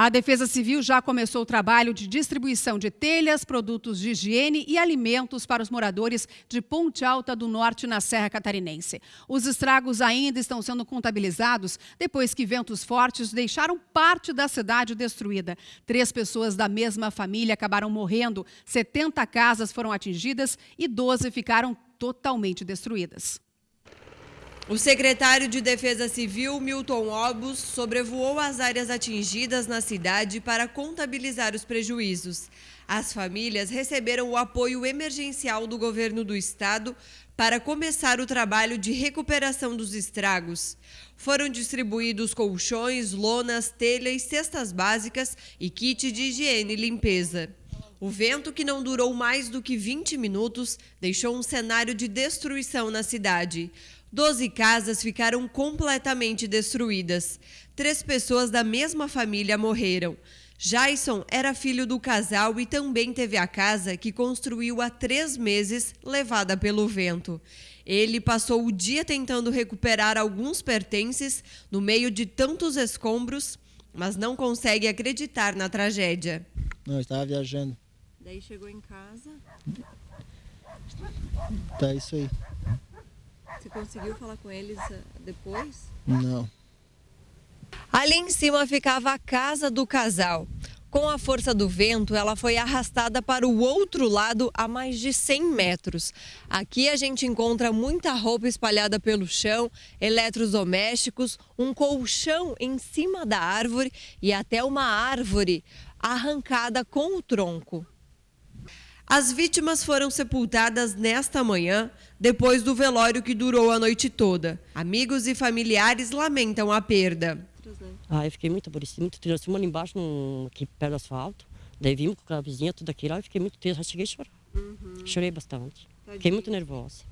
A Defesa Civil já começou o trabalho de distribuição de telhas, produtos de higiene e alimentos para os moradores de Ponte Alta do Norte, na Serra Catarinense. Os estragos ainda estão sendo contabilizados depois que ventos fortes deixaram parte da cidade destruída. Três pessoas da mesma família acabaram morrendo, 70 casas foram atingidas e 12 ficaram totalmente destruídas. O secretário de Defesa Civil, Milton Obus, sobrevoou as áreas atingidas na cidade para contabilizar os prejuízos. As famílias receberam o apoio emergencial do governo do estado para começar o trabalho de recuperação dos estragos. Foram distribuídos colchões, lonas, telhas, cestas básicas e kit de higiene e limpeza. O vento, que não durou mais do que 20 minutos, deixou um cenário de destruição na cidade. Doze casas ficaram completamente destruídas. Três pessoas da mesma família morreram. Jason era filho do casal e também teve a casa que construiu há três meses, levada pelo vento. Ele passou o dia tentando recuperar alguns pertences no meio de tantos escombros, mas não consegue acreditar na tragédia. Não, estava viajando. Daí chegou em casa. Tá isso aí. Você conseguiu falar com eles eh, depois? Não. Ali em cima ficava a casa do casal. Com a força do vento, ela foi arrastada para o outro lado a mais de 100 metros. Aqui a gente encontra muita roupa espalhada pelo chão, eletrodomésticos, um colchão em cima da árvore e até uma árvore arrancada com o tronco. As vítimas foram sepultadas nesta manhã, depois do velório que durou a noite toda. Amigos e familiares lamentam a perda. Ah, eu fiquei muito aborrecida, muito triste. Nós ali embaixo, no, aqui perto do asfalto. Daí vimos com a vizinha, tudo aquilo, eu fiquei muito triste, já cheguei a chorar. Uhum. Chorei bastante. Tadinho. Fiquei muito nervosa.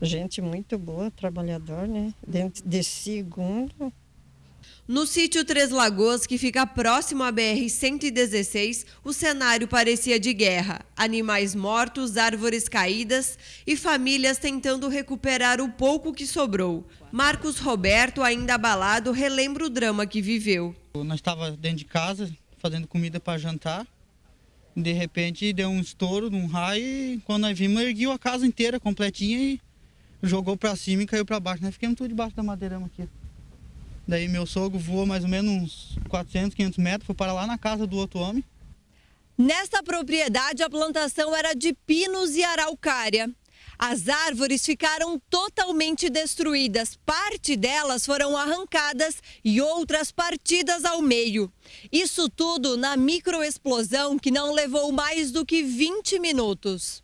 Gente muito boa, trabalhador, né? Dentro de segundo, no sítio Três Lagoas, que fica próximo à BR-116, o cenário parecia de guerra. Animais mortos, árvores caídas e famílias tentando recuperar o pouco que sobrou. Marcos Roberto, ainda abalado, relembra o drama que viveu. Nós estávamos dentro de casa, fazendo comida para jantar. De repente deu um estouro num raio e quando nós vimos, erguiu a casa inteira, completinha e jogou para cima e caiu para baixo. Nós ficamos tudo debaixo da madeirama aqui. Daí meu sogro voou mais ou menos uns 400, 500 metros, foi para lá na casa do outro homem. Nesta propriedade, a plantação era de pinos e araucária. As árvores ficaram totalmente destruídas, parte delas foram arrancadas e outras partidas ao meio. Isso tudo na microexplosão que não levou mais do que 20 minutos.